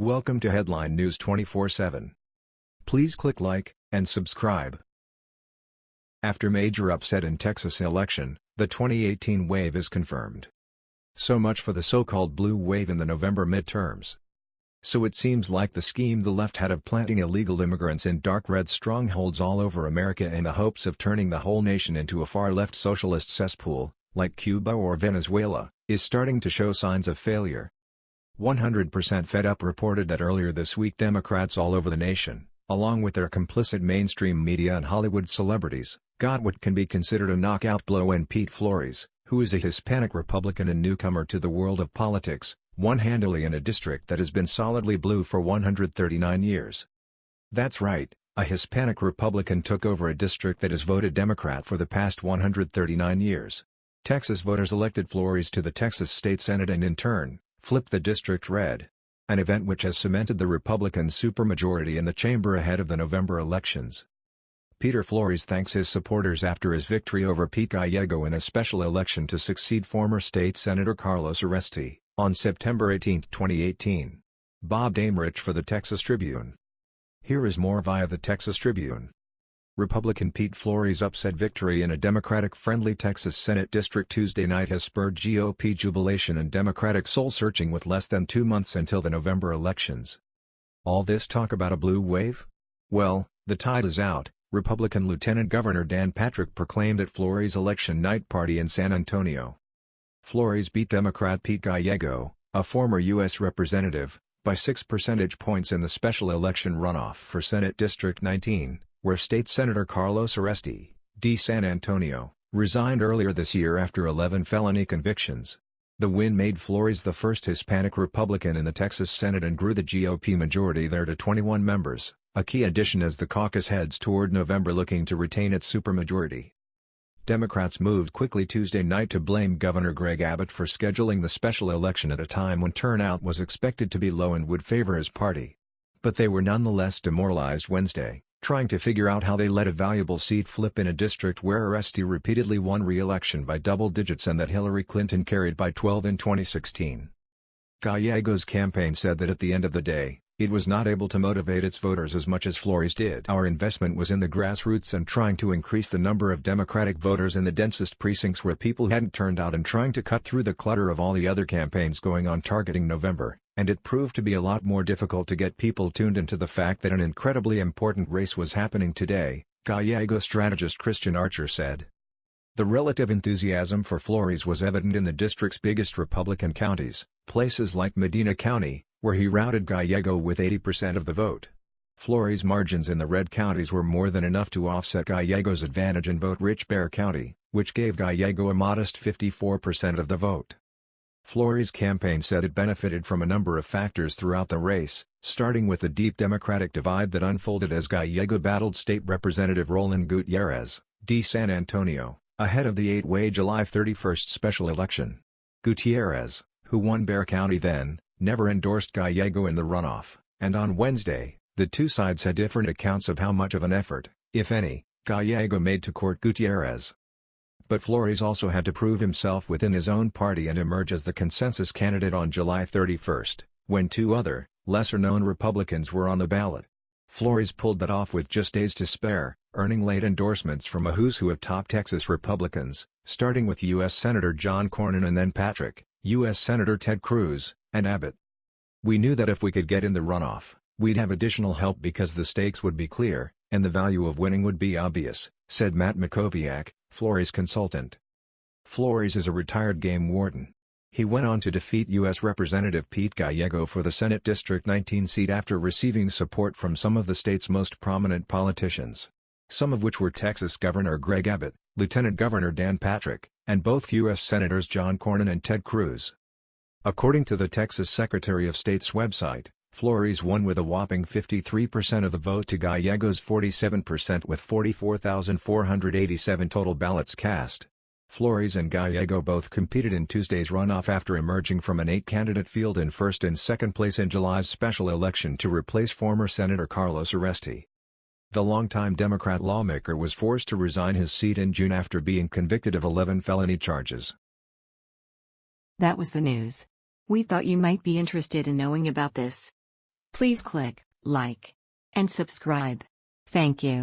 Welcome to Headline News 24/7. Please click like and subscribe. After major upset in Texas election, the 2018 wave is confirmed. So much for the so-called blue wave in the November midterms. So it seems like the scheme the left had of planting illegal immigrants in dark red strongholds all over America in the hopes of turning the whole nation into a far-left socialist cesspool, like Cuba or Venezuela, is starting to show signs of failure. 100% Fed Up reported that earlier this week Democrats all over the nation, along with their complicit mainstream media and Hollywood celebrities, got what can be considered a knockout blow when Pete Flores, who is a Hispanic Republican and newcomer to the world of politics, won handily in a district that has been solidly blue for 139 years. That's right, a Hispanic Republican took over a district that has voted Democrat for the past 139 years. Texas voters elected Flores to the Texas State Senate and in turn, Flip the District Red. An event which has cemented the Republican supermajority in the chamber ahead of the November elections. Peter Flores thanks his supporters after his victory over Pete Gallego in a special election to succeed former state Senator Carlos Uresti, on September 18, 2018. Bob Daemmrich for the Texas Tribune. Here is more via the Texas Tribune. Republican Pete Flores' upset victory in a Democratic-friendly Texas Senate district Tuesday night has spurred GOP jubilation and Democratic soul-searching with less than two months until the November elections. All this talk about a blue wave? Well, the tide is out, Republican Lieutenant Governor Dan Patrick proclaimed at Flores' election night party in San Antonio. Flores beat Democrat Pete Gallego, a former U.S. representative, by 6 percentage points in the special election runoff for Senate District 19, where State Senator Carlos Uresti, D. San Antonio, resigned earlier this year after 11 felony convictions. The win made Flores the first Hispanic Republican in the Texas Senate and grew the GOP majority there to 21 members, a key addition as the caucus heads toward November looking to retain its supermajority. Democrats moved quickly Tuesday night to blame Governor Greg Abbott for scheduling the special election at a time when turnout was expected to be low and would favor his party. But they were nonetheless demoralized Wednesday trying to figure out how they let a valuable seat flip in a district where Uresti repeatedly won re-election by double digits and that Hillary Clinton carried by 12 in 2016. Gallego's campaign said that at the end of the day, it was not able to motivate its voters as much as Flores did. Our investment was in the grassroots and trying to increase the number of Democratic voters in the densest precincts where people hadn't turned out and trying to cut through the clutter of all the other campaigns going on targeting November and it proved to be a lot more difficult to get people tuned into the fact that an incredibly important race was happening today, Gallego strategist Christian Archer said. The relative enthusiasm for Flores was evident in the district's biggest Republican counties, places like Medina County, where he routed Gallego with 80% of the vote. Flores' margins in the red counties were more than enough to offset Gallego's advantage in vote-rich Bexar County, which gave Gallego a modest 54% of the vote. Flores' campaign said it benefited from a number of factors throughout the race, starting with the deep Democratic divide that unfolded as Gallego battled State Representative Roland Gutierrez, D. San Antonio, ahead of the eight-way July 31 special election. Gutierrez, who won Bexar County then, never endorsed Gallego in the runoff, and on Wednesday, the two sides had different accounts of how much of an effort, if any, Gallego made to court Gutierrez. But Flores also had to prove himself within his own party and emerge as the consensus candidate on July 31, when two other, lesser-known Republicans were on the ballot. Flores pulled that off with just days to spare, earning late endorsements from a who's who of top Texas Republicans, starting with U.S. Senator John Cornyn and then Patrick, U.S. Senator Ted Cruz, and Abbott. We knew that if we could get in the runoff, we'd have additional help because the stakes would be clear, and the value of winning would be obvious, said Matt Mackowiak, Flores consultant. Flores is a retired game warden. He went on to defeat U.S. Representative Pete Gallego for the Senate District 19 seat after receiving support from some of the state's most prominent politicians. Some of which were Texas Governor Greg Abbott, Lieutenant Governor Dan Patrick, and both U.S. Senators John Cornyn and Ted Cruz. According to the Texas Secretary of State's website, Flores won with a whopping 53% of the vote to Gallego's 47% with 44,487 total ballots cast. Flores and Gallego both competed in Tuesday's runoff after emerging from an eight-candidate field in first and second place in July's special election to replace former Senator Carlos Uresti. The longtime Democrat lawmaker was forced to resign his seat in June after being convicted of 11 felony charges. That was the news. We thought you might be interested in knowing about this. Please click like and subscribe. Thank you.